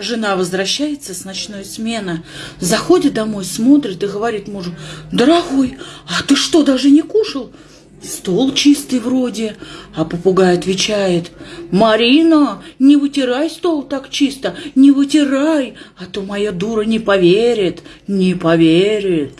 Жена возвращается с ночной смены, заходит домой, смотрит и говорит мужу, «Дорогой, а ты что, даже не кушал?» Стол чистый вроде, а попугай отвечает, «Марина, не вытирай стол так чисто, не вытирай, а то моя дура не поверит, не поверит».